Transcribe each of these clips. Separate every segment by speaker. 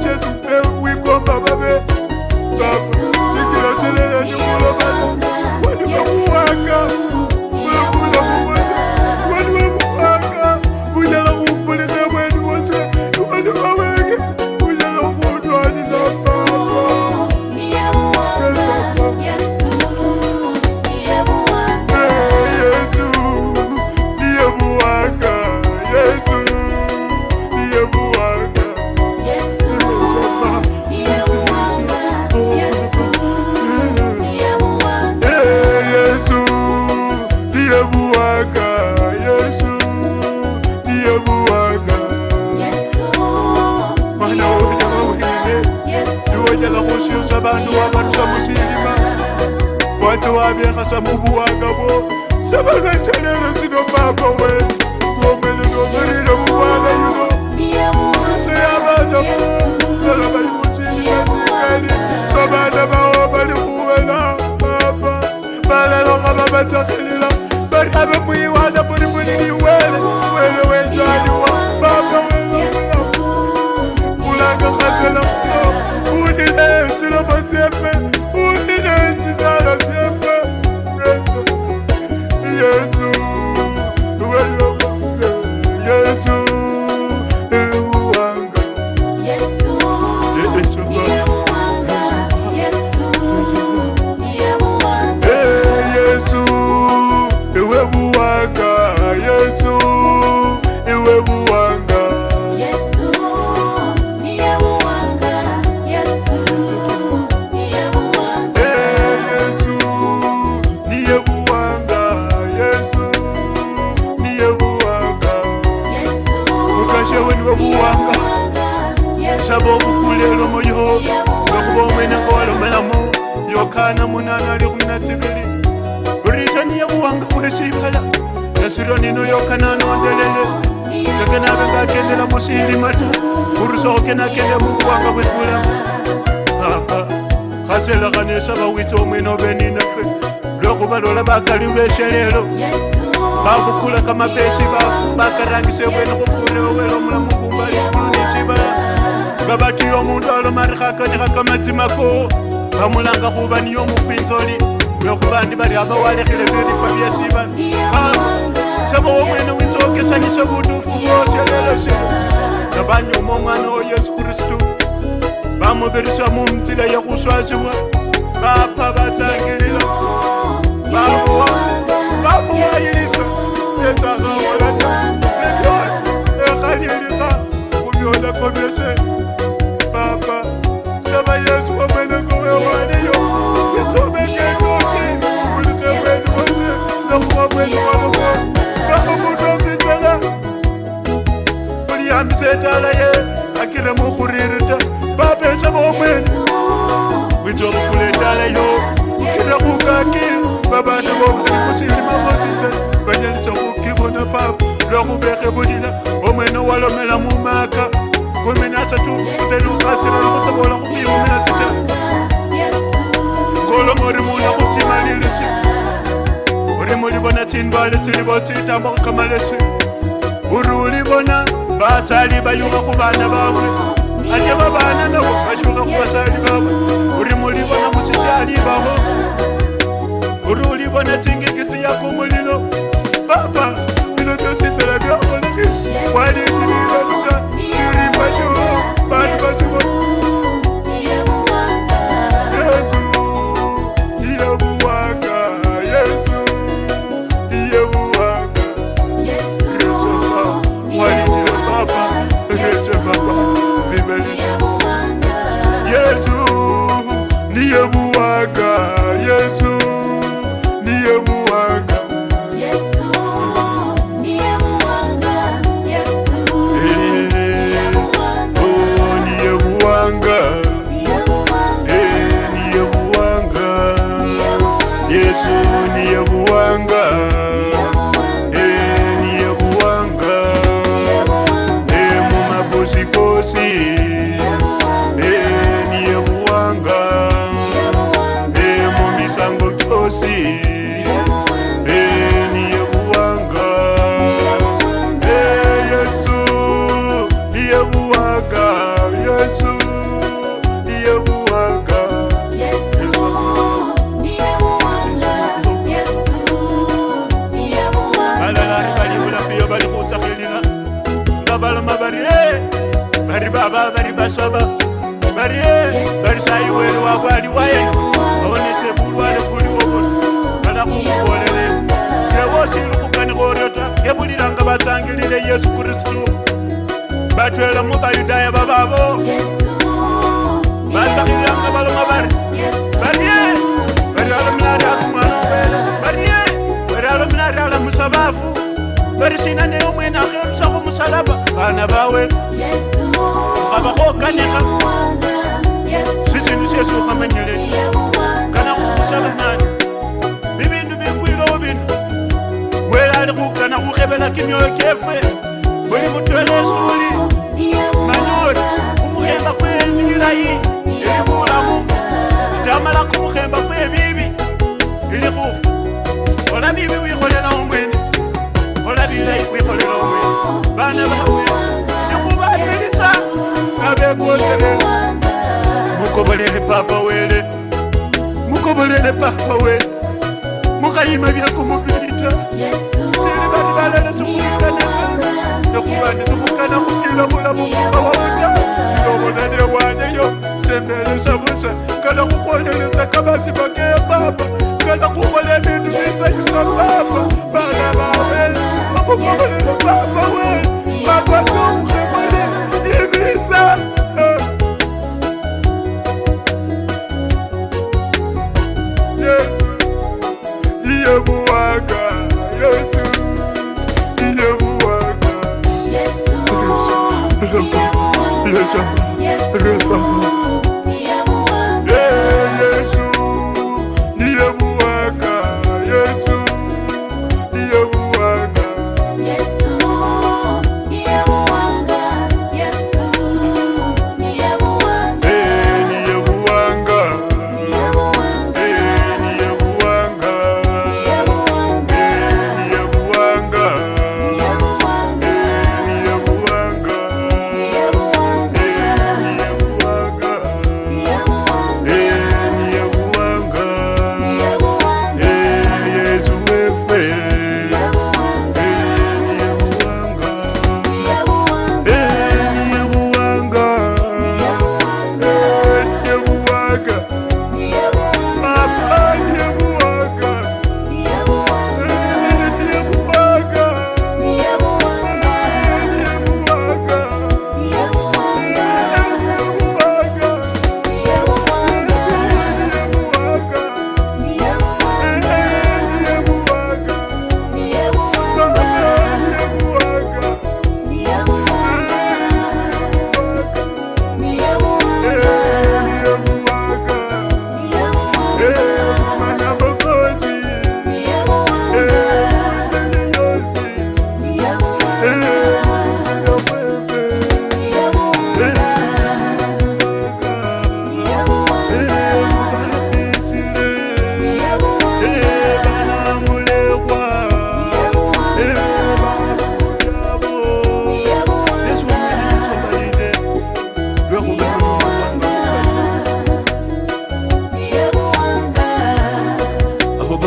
Speaker 1: just vanhu va varisa muxindima wathi wa vyeka swa muvuwaka vo se va nga chelele swino papa we kuombelelongerile vuvala yino se ya vana vo lava va li muxini va xikali va vana va wa va li kuvela papa valalaka va va tsakelela va ri ave muyiwana yanga saba okukulelwa moyo lwekuba omwene nga walomelamu yokana munana ali kunatekeli risaniya buwanga bwesibala nasirwa nino yokana nondelele sekenabe ngakendela musindimata kurusoke nakende mubuwanga bwebula apa kasela kanesaba wica omwene obeninafe lwekuba lola bakali bweselelo bakukula kamapesi bakarangise bwene kukulewelomulamu tseba ka batho yo motho a lo maregakane ga ka matsimako ba molanga gobane yo mokwintsoli me gobane ba re a ba oalegile bere fa bia siba sebogomoene o ntse okesanise botofo booselelose ka banyo mo ngwana o yesu kristo ba mo birisa mo ntsela ya go swasewa ba pha ba tsakelela ba boa yeso yesu a gagola kobese papa saba yesu omenekowewaliyo kitobekekoki ulitebweni wose nakuwakweni waluko nakumutozijela uliyambisa etala ye akire mukhuririta papa esaba omweni wicobukula etala yo ukira khukaki babana bobaikusilima bosita banyalisa khukibona papa lwakhubekhe bulila omwene walomela mumaka gomene a setu otene ka tsela le go tsebola go mo yomena tsete kolomo re mona go thima le lese ore mo le bona tsenba le tsele bo tsetamo go kama lese ore o le bona basadi ba yoga go bana bangwe a ke ba bana nabo ba yoga go basadi bangwe ore mo le bona mosetsadi bago ore o le bona tsengeketse ya ko molelo papa baba vari basaba vari vari saiwere wako ari waeni aonese vurware kuri wovona vana kumuvolerera yevosiri kukanikoreta yevuriranga vatsangirire yesu kristu vatwera muvayudhaya vavavo vatsangiriranga valoma vari vari vari alomunari akumwana vari vari alomunari alamusa vafu varisina neyomwene akerusa kumusalaba vana vawe yesu vamenyeleli kana kukusha vang'ani vivindu vikwilewo vinu wele ali kukana kukhevela kimioyo kefe muli mutwele esuli manyori kumukhemba kwe milayi ili vulamu ndamala kumukhembak papa wele mukobolele papa wele mukhayima byekumubilita sili bali balele sikhulikanaa nekhubandi sikhukana khukila mulamu mukawaota ilobonane waneyo semelesa busa kala khukhwonyelesa kamazima keye papa kala khukhola ebindu bisanyuka papa bana bawe mukobolele papa wele papa souhe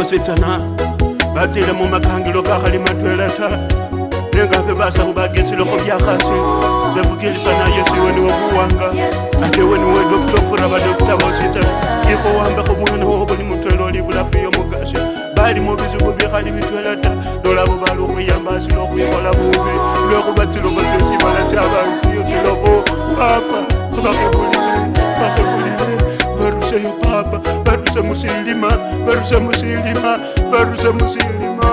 Speaker 1: vosetsana vatsile mumakangilo kakhali matwela ta nengape vasa kuvagesiloko vyakhasi sevukilisa na yesu iwe ni wokuwanga ate iwe niwe dokutofura vadokita vosetsana kikho wambekho mwana wokhovo ni mutwela olivulafu iyo mugasi vali muvizivu vyekhali vitwela ta lolavo vali okhwiyambasila okhwikhola vuvi lwekhuva tsilovo tsesivala tsyavasiyokelovo papa vakhekulile vakhekulile varuseyo papa varuse musilimaa Barışa musilima, barışa musilima